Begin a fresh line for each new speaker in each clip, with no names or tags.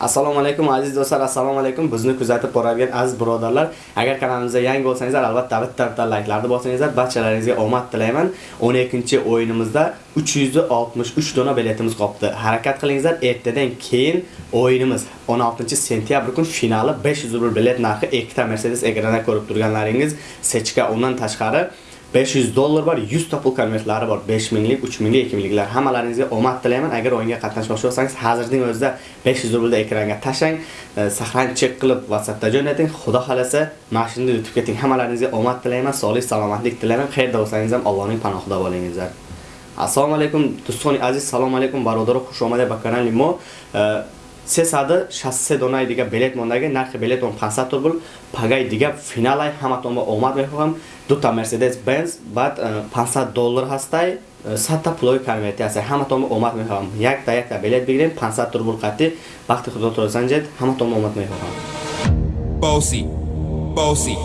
assalomu alaykum aziz do'stlar assalomu alaykum. Bizni kuzatib boradigan aziz birodarlar agar kanalimizga yangi bo'lsangizlar albatta bitta bitta like'larni bosingizlar. Barchalaringizga omad tilayman. 12 o'yinimizda 363 dona biletimiz qolibdi harakat qilingizlar ertadan keyin o'yinimiz 16 sentyabr kun finali 500 rubl bilet narxi ikkita mercedes ekranda ko'rib turganlaringiz sechka undan tashqari 500 dollar bor, 100 topul konvertlari bor, 5 minlik, 3 minlik, 2 mingliklar. Hammalaringizga omad tilayman. Agar o'yinga qatnashmoqchi bo'lsangiz, hozirning o'zida 500 rublni ekranga tashlang, e, sahran chek qilib WhatsAppda jo'nating. Xudo xolasa, mashinada yutib keting. Hammalaringizga omad tilayman, sog'lik, salomatlik tilayman. Xayrda bo'lsangiz ham Allohning panohida bo'lingizlar. Assalomu alaykum, do'stlar, aziz, assalomu alaykum, barodarlar, xush omadlar, bakkanalimo. E, 300 63 донаи дига билет мондаги нархи билетон 500 рубл пагаи дига финалай ҳаматонро омад мехоҳам. Дута мерседес бенз баъд э, 500 доллар ҳастай. Э, садта пулои камиятӣ ҳастай. Ҳаматонро омад мехоҳам. Якта якта билет бигирем 500 рубл қатӣ. Вақти худотро занҷед ҳаматонро омад мехоҳам.
Босӣ босӣ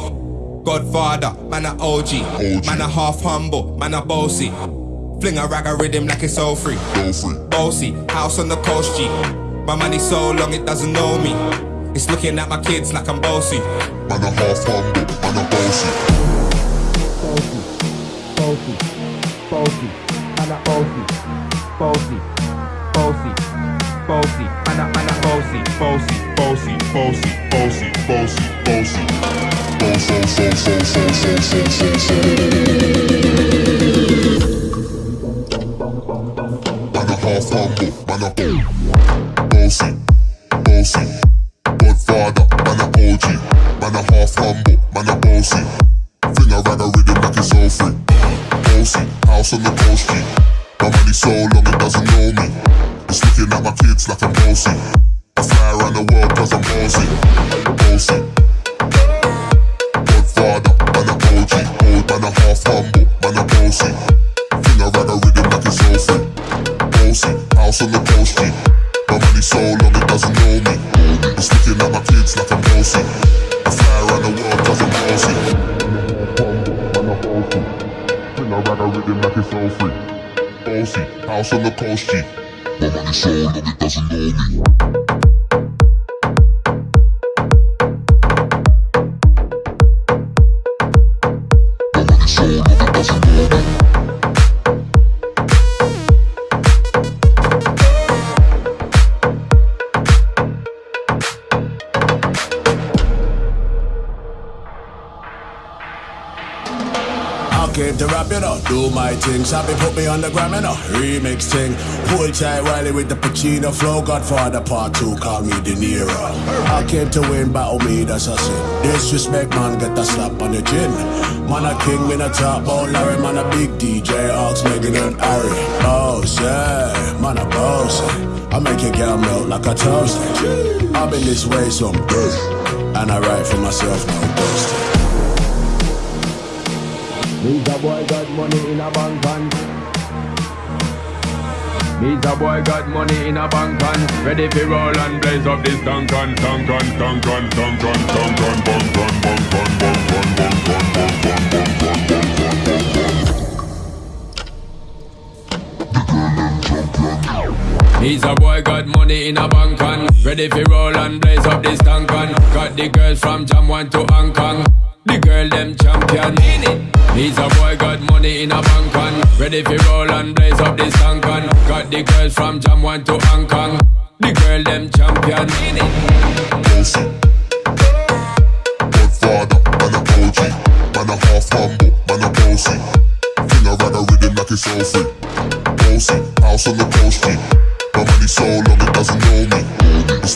Godfather, man a OG, man a half humble, man a bossy. Fling a rag a rhythm like it's all free. Bossy, house on the coast G. My money so long it doesn't know me. It's looking at my kids like I'm bossy.
Man a half humble, man a bossy.
Bossy, bossy, bossy, man a bossy, bossy, bossy, bossy, man a man a bossy, bossy, bossy, bossy, bossy, bossy, bossy.
Bossy, so, so, so, so, so, so, so. Man a half humble, man a bossy, bossy. Godfather, man a OG, man a half humble, man a bossy. Fling a rag a rhythm like it's all free. Bossy, house on the coast. My money so long it doesn't know me. It's looking at my kids like I'm bossy. I fly around the world I'm bossy. Bossy. Godfather, man a OG, man a half humble, man a bossy. Fling a rag a rhythm like it's all free. Bossy, house on the coast. My money so long it doesn't know me. It's looking at my kids like I'm bossy. I fly around the world cause I'm bossy. Bring a rag a rhythm like it's all free. Bossy, house on the coast G. My money so long it doesn't know me.
Came to rap, you know, do my thing. Sabi put me on the gram, you know, remix thing. Pull tight Wiley with the Pacino flow. Godfather part two, call me De Niro. I came to win, battle oh, me, that's a sin. Disrespect, man, get a slap on the chin. Man a king, me a top about Larry, man a big DJ, Ox, Megan and Harry. Boss, yeah, man a boss. I make your girl melt like a toast. I've been this way some day, and I write for myself, no boasting.
Me's a boy got money in a bank and Me's a boy got money in a bank and
Ready for roll and blaze up this tank and tank and tank and tank and tank bang bang bang bang bang bang bang bang bang bang bang bang bang
He's a boy got money in a bank and Ready for roll and blaze up this tank and Got the girls from Jam 1 to Hong Kong The girl them champion He's a boy got money in a bank and Ready for roll and blaze up this tank and Got the girls from Jam 1 to Hong Kong The girl them champion.
Godfather, man a OG, man a half humble, man a bossy. Fling a rag a rhythm like it's all free. Bossy, house on the coast G. My money so long it doesn't know me.